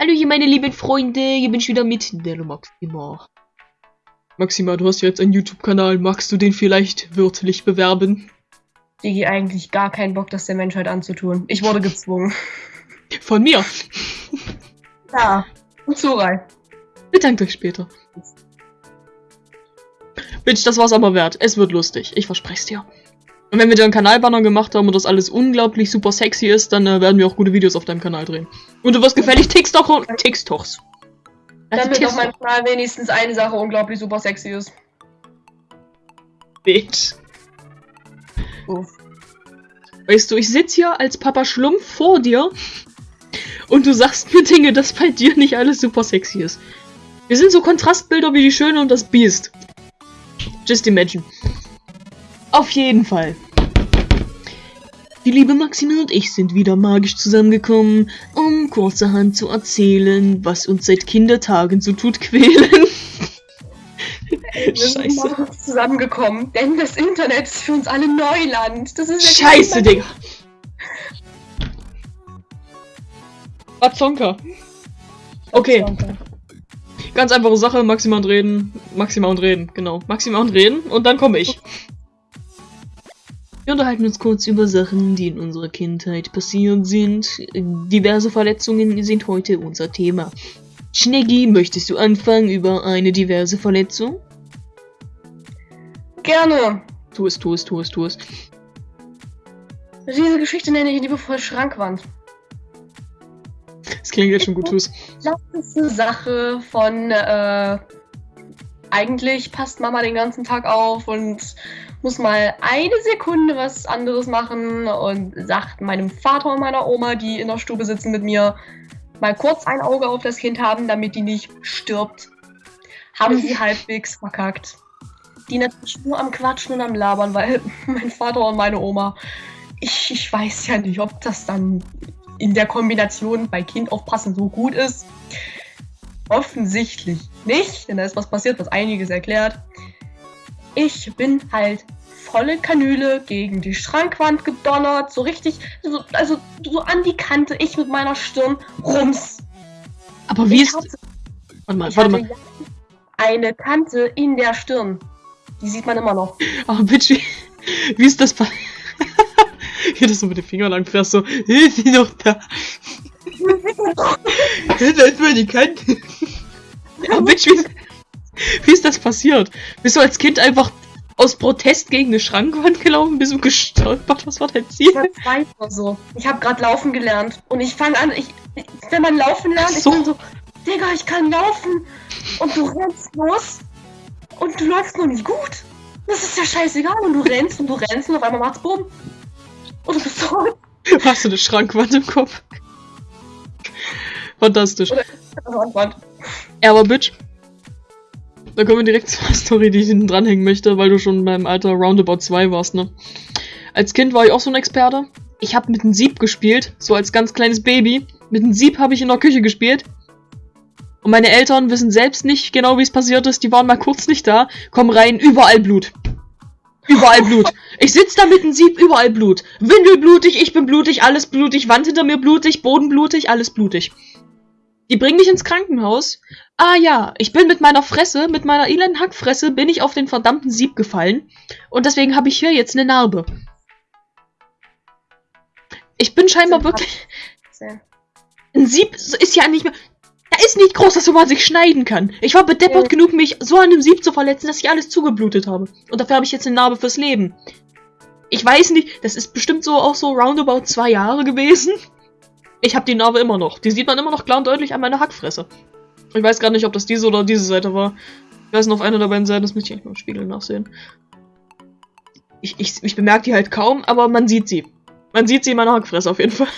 Hallo hier meine lieben Freunde, hier bin ich wieder mit der Maxima. Maxima, du hast jetzt einen YouTube-Kanal, magst du den vielleicht wörtlich bewerben? Digi, eigentlich gar keinen Bock, das der Menschheit anzutun. Ich wurde gezwungen. Von mir? Ja, und Zurai. Bedankt euch später. Bitch, das war's aber wert. Es wird lustig. Ich verspreche es dir. Und wenn wir dir einen Kanalbanner gemacht haben und das alles unglaublich super sexy ist, dann äh, werden wir auch gute Videos auf deinem Kanal drehen. Und du wirst gefällig TikTok und TikToks. Also Damit auf meinem Kanal wenigstens eine Sache unglaublich super sexy ist. Bitch. Uff. Weißt du, ich sitze hier als Papa Schlumpf vor dir und du sagst mir Dinge, dass bei dir nicht alles super sexy ist. Wir sind so Kontrastbilder wie die Schöne und das Biest. Just imagine. Auf jeden Fall. Die liebe Maxine und ich sind wieder magisch zusammengekommen, um kurzerhand zu erzählen, was uns seit Kindertagen so tut quälen. Wir sind zusammengekommen, denn das Internet ist für uns alle Neuland. Das ist Scheiße, Digga. Bazonka. Okay. Ganz einfache Sache, Maxima und reden. Maxima und reden, genau. Maxima und reden und dann komme ich. Wir unterhalten uns kurz über Sachen, die in unserer Kindheit passiert sind. Diverse Verletzungen sind heute unser Thema. Schneggi, möchtest du anfangen über eine diverse Verletzung? Gerne. Tu es, tu es, tu es, tu es. Diese Geschichte nenne ich liebevoll Schrankwand. Das klingt jetzt schon gut, tu es. Eine Sache von, äh, eigentlich passt Mama den ganzen Tag auf und muss mal eine Sekunde was anderes machen und sagt meinem Vater und meiner Oma, die in der Stube sitzen mit mir, mal kurz ein Auge auf das Kind haben, damit die nicht stirbt. Haben sie halbwegs verkackt. Die natürlich nur am Quatschen und am Labern, weil mein Vater und meine Oma, ich, ich weiß ja nicht, ob das dann in der Kombination bei Kind aufpassen so gut ist. Offensichtlich nicht, denn da ist was passiert, was einiges erklärt. Ich bin halt volle Kanüle gegen die Schrankwand gedonnert, so richtig, so, also so an die Kante, ich mit meiner Stirn, rums. Aber wie ich ist... Hatte, warte mal, warte mal. Eine Kante in der Stirn. Die sieht man immer noch. Aber bitch, wie, wie ist das bei... Hier das so mit den Fingern lang fährst, so, ist sie noch da? da ist mal die Kante. Aber bitch, wie, wie ist das passiert? Bist du als Kind einfach aus Protest gegen eine Schrankwand gelaufen? Bist du gestolpert? Was war dein Ziel? Ich war zwei so. Ich habe gerade laufen gelernt. Und ich fange an, ich, wenn man laufen lernt, so. ich bin so, Digga, ich kann laufen. Und du rennst los. Und du läufst noch nicht gut. Das ist ja scheißegal. Und du rennst und du rennst und auf einmal macht's bumm. Und du bist tot. Hast du eine Schrankwand im Kopf? Fantastisch. Oder ja, aber Bitch, da kommen wir direkt zur Story, die ich hinten dranhängen möchte, weil du schon beim Alter Roundabout 2 warst, ne? Als Kind war ich auch so ein Experte. Ich habe mit einem Sieb gespielt, so als ganz kleines Baby. Mit einem Sieb habe ich in der Küche gespielt. Und meine Eltern wissen selbst nicht genau, wie es passiert ist. Die waren mal kurz nicht da. Kommen rein, überall Blut. Überall Blut. Ich sitz da mit einem Sieb, überall Blut. Windel blutig, ich bin blutig, alles blutig, Wand hinter mir blutig, Boden blutig, alles blutig. Die bringen mich ins Krankenhaus. Ah ja, ich bin mit meiner Fresse, mit meiner elenden Hackfresse, bin ich auf den verdammten Sieb gefallen. Und deswegen habe ich hier jetzt eine Narbe. Ich bin scheinbar wirklich... Ein Sieb ist ja nicht mehr... Da ist nicht groß, dass man sich schneiden kann. Ich war bedeppert ja. genug, mich so an einem Sieb zu verletzen, dass ich alles zugeblutet habe. Und dafür habe ich jetzt eine Narbe fürs Leben. Ich weiß nicht, das ist bestimmt so auch so roundabout zwei Jahre gewesen. Ich habe die Narbe immer noch. Die sieht man immer noch klar und deutlich an meiner Hackfresse. Ich weiß gar nicht, ob das diese oder diese Seite war. Ich weiß noch, auf einer der beiden Seiten, das müsste ich eigentlich mal im Spiegel nachsehen. Ich, ich, ich bemerke die halt kaum, aber man sieht sie. Man sieht sie in meiner Hackfresse auf jeden Fall.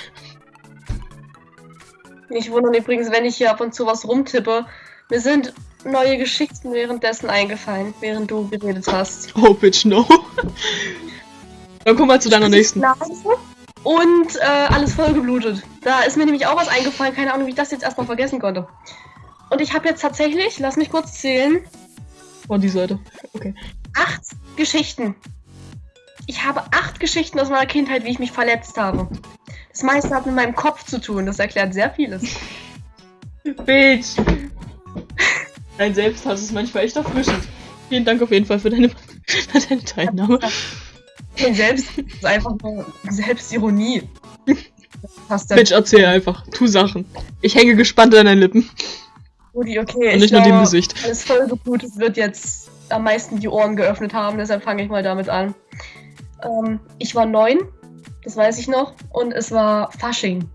Ich wundere übrigens, wenn ich hier ab und zu was rumtippe. Mir sind neue Geschichten währenddessen eingefallen, während du geredet hast. Oh, bitch, no. Dann komm mal zu deiner nächsten. Nase und äh, alles vollgeblutet. Da ist mir nämlich auch was eingefallen, keine Ahnung, wie ich das jetzt erstmal vergessen konnte. Und ich habe jetzt tatsächlich, lass mich kurz zählen. Von die Seite. Okay. Acht Geschichten. Ich habe acht Geschichten aus meiner Kindheit, wie ich mich verletzt habe. Das meiste hat mit meinem Kopf zu tun, das erklärt sehr vieles. Bitch! Dein Selbsthass ist manchmal echt erfrischend. Vielen Dank auf jeden Fall für deine, für deine Teilnahme. Selbst ist einfach nur Selbstironie. Passt Bitch, erzähl einfach. Tu Sachen. Ich hänge gespannt an deinen Lippen. Rudi, okay. Und nicht nur dem Gesicht. Alles voll so gut. Es wird jetzt am meisten die Ohren geöffnet haben, deshalb fange ich mal damit an. Ähm, ich war neun, das weiß ich noch, und es war Fasching.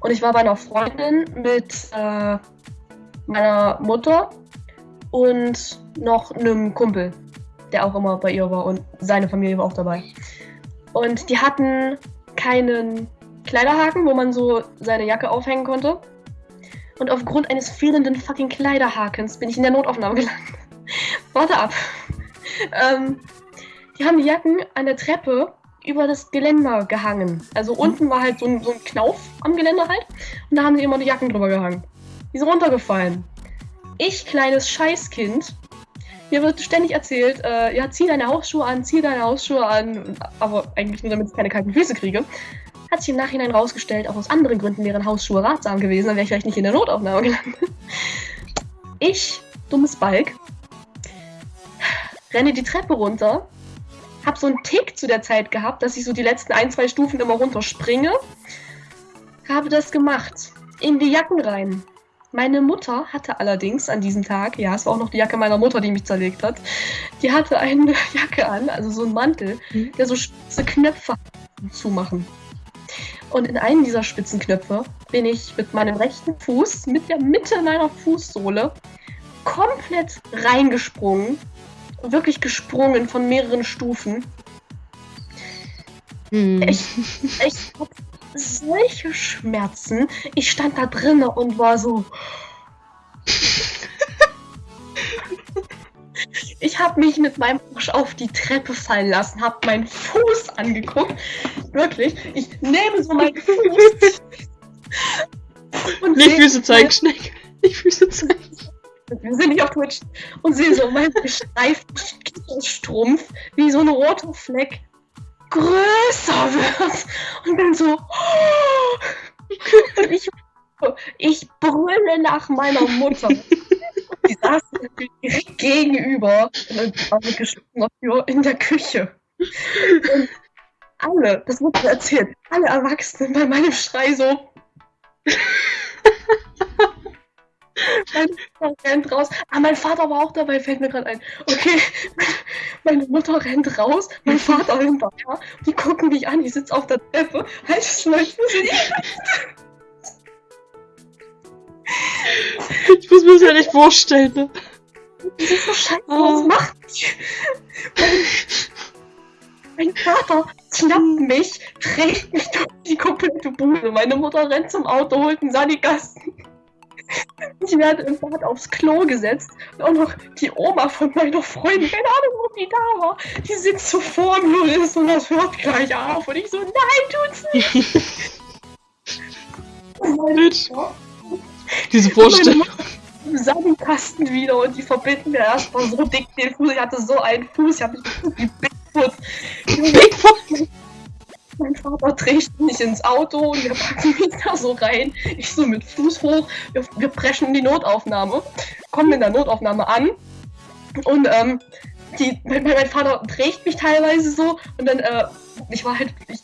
Und ich war bei einer Freundin mit äh, meiner Mutter und noch einem Kumpel, der auch immer bei ihr war und seine Familie war auch dabei. Und die hatten keinen Kleiderhaken, wo man so seine Jacke aufhängen konnte. Und aufgrund eines fehlenden fucking Kleiderhakens bin ich in der Notaufnahme gelandet. Warte ab. ähm, die haben die Jacken an der Treppe über das Geländer gehangen. Also unten war halt so ein, so ein Knauf am Geländer halt. Und da haben sie immer die Jacken drüber gehangen. Die sind runtergefallen. Ich, kleines Scheißkind, mir wird ständig erzählt, äh, ja, zieh deine Hausschuhe an, zieh deine Hausschuhe an, aber eigentlich nur, damit ich keine kalten Füße kriege. Hat sich im Nachhinein rausgestellt, auch aus anderen Gründen wären Hausschuhe ratsam gewesen, dann wäre ich vielleicht nicht in der Notaufnahme gelandet. Ich, dummes Balk, renne die Treppe runter, hab so einen Tick zu der Zeit gehabt, dass ich so die letzten ein, zwei Stufen immer runterspringe. Habe das gemacht. In die Jacken rein. Meine Mutter hatte allerdings an diesem Tag, ja, es war auch noch die Jacke meiner Mutter, die mich zerlegt hat, die hatte eine Jacke an, also so einen Mantel, mhm. der so spitze Knöpfe zumachen. Und in einen dieser spitzen Knöpfe bin ich mit meinem rechten Fuß, mit der Mitte meiner Fußsohle, komplett reingesprungen wirklich gesprungen von mehreren Stufen. Hm. Ich, ich hatte solche Schmerzen. Ich stand da drinnen und war so. ich habe mich mit meinem Arsch auf die Treppe fallen lassen, habe meinen Fuß angeguckt. Wirklich, ich nehme so meinen Fuß. und Nicht Füße zeigen, Schneck. Nicht Füße zeigen wir sind nicht auf Twitch, und sehe so meinen gestreiften Strumpf, wie so ein roter Fleck größer wird. Und bin so. Oh! Und ich, ich brülle nach meiner Mutter. Die saß direkt gegenüber in der Küche. Und alle, das wurde erzählt, alle Erwachsenen bei meinem Schrei so. Mein Vater rennt raus. Ah, mein Vater war auch dabei, fällt mir gerade ein. Okay, meine Mutter rennt raus, mein Vater hinterher. Die gucken mich an, ich sitze auf der Treppe, halt in Ich muss mir das ja nicht vorstellen, ne? Das ist so scheiße, oh. was macht die? Mein, mein Vater schnappt mich, trägt mich durch die komplette Bude. Meine Mutter rennt zum Auto, holt einen Sanigasten. Ich werde im Bad aufs Klo gesetzt und auch noch die Oma von meiner Freundin, keine Ahnung, wo die da war, die sitzt so vor mir ist und das hört gleich auf. Und ich so, nein, tut's nicht. Bitch. Diese Vorstellung. Im Sandkasten wieder und die verbinden mir erstmal so dick den Fuß. Ich hatte so einen Fuß, ich habe mich wie Bigfoot. Bigfoot! Mein Vater trägt mich ins Auto und wir packen mich da so rein. Ich so mit Fuß hoch. Wir, wir preschen in die Notaufnahme. Kommen in der Notaufnahme an. Und ähm, die, mein, mein, Vater trägt mich teilweise so. Und dann, äh, ich war halt, ich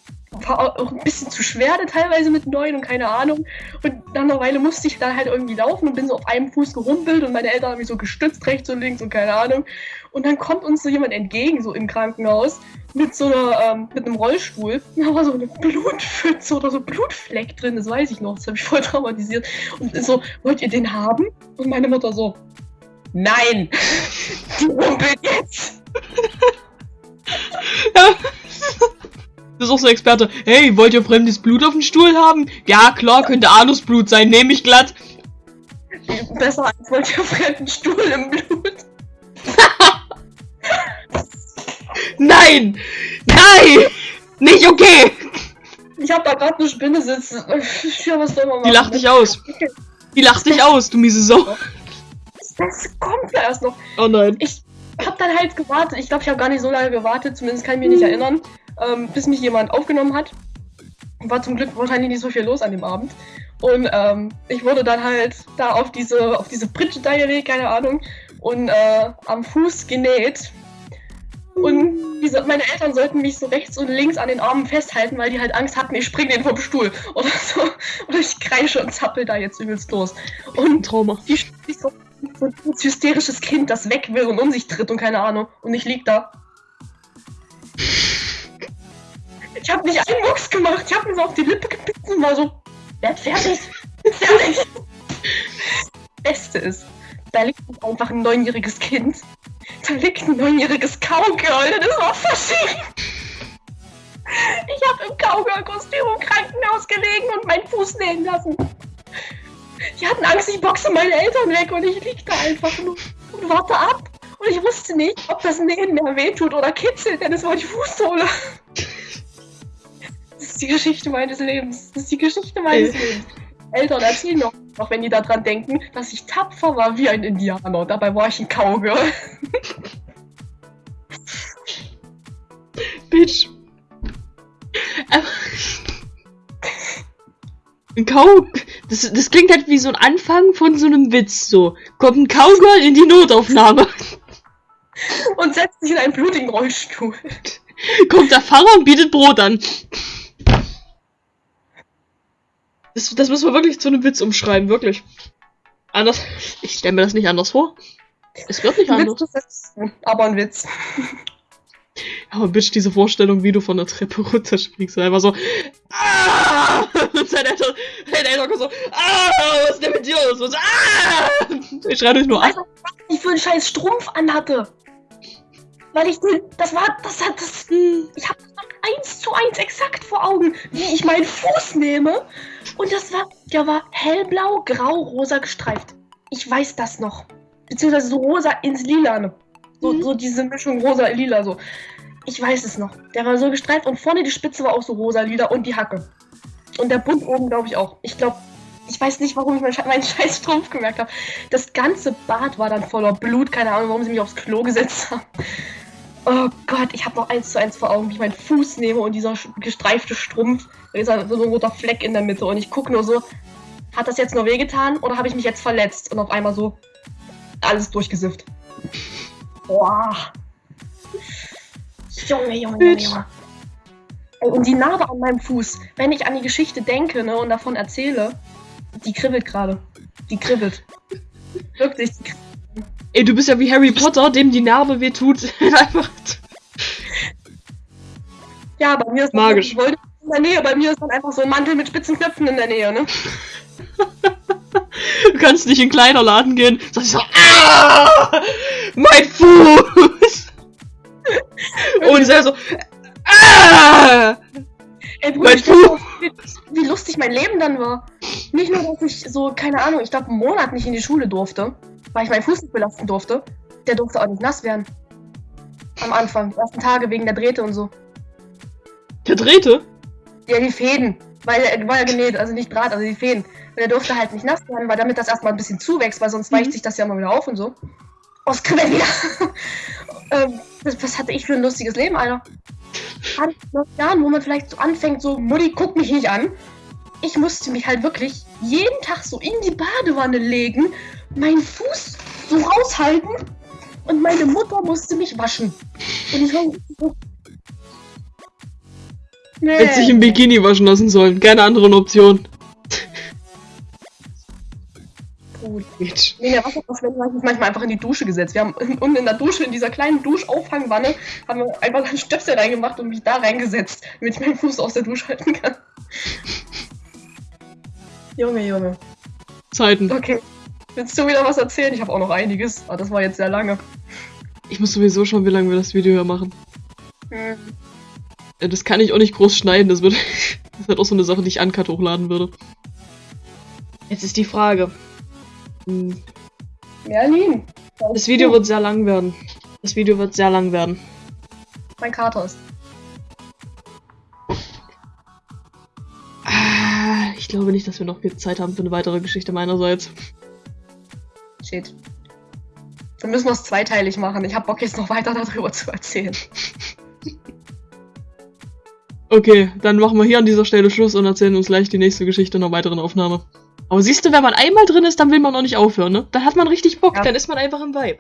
war auch ein bisschen zu schwer teilweise mit neun und keine Ahnung. Und nach einer Weile musste ich dann halt irgendwie laufen und bin so auf einem Fuß gerumpelt und meine Eltern haben mich so gestützt, rechts und links und keine Ahnung. Und dann kommt uns so jemand entgegen, so im Krankenhaus, mit so einer, ähm, mit einem Rollstuhl. Da war so eine Blutpfütze oder so Blutfleck drin, das weiß ich noch, das habe ich voll traumatisiert. Und so, wollt ihr den haben? Und meine Mutter so, nein, die rumpelt jetzt. Das ist auch so ein Experte. Hey, wollt ihr fremdes Blut auf dem Stuhl haben? Ja, klar, könnte Anusblut sein, nehme ich glatt. Besser als wollt ihr fremden Stuhl im Blut. Nein! Nein! Nicht okay! Ich hab da gerade eine Spinne sitzen. Ja, was soll man machen? Die lacht dich aus. Die lacht dich aus, du miese Sau. Das kommt ja erst noch. Oh nein. Ich hab dann halt gewartet. Ich glaube, ich habe gar nicht so lange gewartet. Zumindest kann ich mich nicht erinnern ähm, bis mich jemand aufgenommen hat. war zum Glück wahrscheinlich nicht so viel los an dem Abend. Und ähm, ich wurde dann halt da auf diese, auf diese Pritsche da gelegt, keine Ahnung, und äh, am Fuß genäht. Und diese, meine Eltern sollten mich so rechts und links an den Armen festhalten, weil die halt Angst hatten, ich spring den vom Stuhl oder so. Oder ich kreische und zappel da jetzt übelst los. Und Trauma. die ich so, so ein hysterisches Kind, das weg will und um sich tritt und keine Ahnung. Und ich lieg da. Ich habe nicht einen Mucks gemacht. Ich habe mir so auf die Lippe gepickt und war so, werd fertig. fertig. Beste ist, da liegt einfach ein neunjähriges Kind. Da liegt ein neunjähriges Cowgirl, das war verschieden. Ich habe im Cowgirl-Kostüm im Krankenhaus gelegen und meinen Fuß nähen lassen. Die hatten Angst, ich boxe meine Eltern weg und ich lieg da einfach nur und warte ab. Und ich wusste nicht, ob das Nähen mehr wehtut oder kitzelt, denn es war die Fußsohle. Das ist die Geschichte meines Lebens. Das ist die Geschichte meines Lebens. Eltern erzählen noch, auch wenn die daran denken, dass ich tapfer war wie ein Indianer. Dabei war ich ein Cowgirl. Bitch. Aber- Ein Cow. Das, das klingt halt wie so ein Anfang von so einem Witz. So. Kommt ein Cowgirl in die Notaufnahme. Und setzt sich in einen blutigen Rollstuhl. Kommt der Pfarrer und bietet Brot an. Das, das müssen wir wirklich zu einem Witz umschreiben, wirklich. Anders. Ich stelle mir das nicht anders vor. Es wird nicht anders. Witz ist aber ein Witz. Aber Bitch, diese Vorstellung, wie du von der Treppe runterspringst, einfach so. Ah! Und dein Eltern, dein Eltern kommt so. Ah! Was ist denn mit dir los? Und so, ah! Ich schreie euch nur an. Du, was ich für einen scheiß Strumpf anhatte? Weil ich den, das war, das hat, das, ich habe eins zu eins exakt vor Augen, wie ich meinen Fuß nehme. Und das war, der war hellblau, grau, rosa gestreift. Ich weiß das noch. Beziehungsweise so rosa ins Lilane. So, Mhm. so diese Mischung rosa-lila, so. Ich weiß es noch. Der war so gestreift und vorne die Spitze war auch so rosa-lila und die Hacke. Und der Bund oben, glaube ich, auch. Ich glaube, ich weiß nicht, warum ich meinen, meinen scheiß Strumpf gemerkt habe. Das ganze Bad war dann voller Blut. Keine Ahnung, warum sie mich aufs Klo gesetzt haben. Oh Gott, ich habe noch eins zu eins vor Augen, wie ich meinen Fuß nehme und dieser gestreifte Strumpf. Da ist halt so ein roter Fleck in der Mitte und ich gucke nur so, hat das jetzt nur wehgetan oder habe ich mich jetzt verletzt? Und auf einmal so alles durchgesifft. Boah. Junge, Junge, Junge, Und die Narbe an meinem Fuß, wenn ich an die Geschichte denke ne, und davon erzähle, die kribbelt gerade. Die kribbelt. Wirklich. Die kribbelt. Ey, du bist ja wie Harry Potter, dem die Narbe wehtut. Einfach. Ja, bei mir ist Magisch. Wollte in der Nähe. Bei mir ist dann einfach so ein Mantel mit spitzen Knöpfen in der Nähe, ne? Du kannst nicht in einen Kleiderladen gehen. Sagst so, ah! Mein Fuß! Und er so, ah! Ey, Bruder, Mein wie, wie lustig mein Leben dann war. Nicht nur, dass ich so, keine Ahnung, ich glaube, einen Monat nicht in die Schule durfte, weil ich meinen Fuß nicht belasten durfte. Der durfte auch nicht nass werden. Am Anfang, die ersten Tage wegen der Drähte und so. Der drehte. Ja, die Fäden. Weil er war ja genäht, also nicht Draht, also die Fäden. Und der durfte halt nicht nass werden, weil damit das erstmal ein bisschen zuwächst, weil sonst Mhm. weicht sich das ja mal wieder auf und so. Oh, es kribbelt wieder. ähm, das, was hatte ich für ein lustiges Leben, Alter? Den Jahren, wo man vielleicht so anfängt, so, Mutti, guck mich nicht an. Ich musste mich halt wirklich jeden Tag so in die Badewanne legen, meinen Fuß so raushalten und meine Mutter musste mich waschen. Und ich war so. Nee. Hätte sich im Bikini waschen lassen sollen. Keine anderen Option. Gut. Nee, der Wasserverschwendung habe ich manchmal einfach in die Dusche gesetzt. Wir haben unten in der Dusche, in dieser kleinen Duschauffangwanne, haben wir einfach einen Stöpsel reingemacht und mich da reingesetzt, damit ich meinen Fuß aus der Dusche halten kann. Junge, Junge. Zeiten. Okay. Willst du wieder was erzählen? Ich habe auch noch einiges, aber das war jetzt sehr lange. Ich muss sowieso schauen, wie lange wir das Video hier machen. Hm. Das kann ich auch nicht groß schneiden. Das wird, das wird auch so eine Sache, die ich uncut hochladen würde. Jetzt ist die Frage. Hm, Merlin. Das Video wird sehr lang werden. Das Video wird sehr lang werden. Mein Kater ist. Glaube nicht, dass wir noch viel Zeit haben für eine weitere Geschichte meinerseits. Shit. Dann müssen wir es zweiteilig machen. Ich habe Bock jetzt noch weiter darüber zu erzählen. Okay, dann machen wir hier an dieser Stelle Schluss und erzählen uns gleich die nächste Geschichte in einer weiteren Aufnahme. Aber siehst du, wenn man einmal drin ist, dann will man auch nicht aufhören, ne? Dann hat man richtig Bock, Ja. dann ist man einfach im Vibe.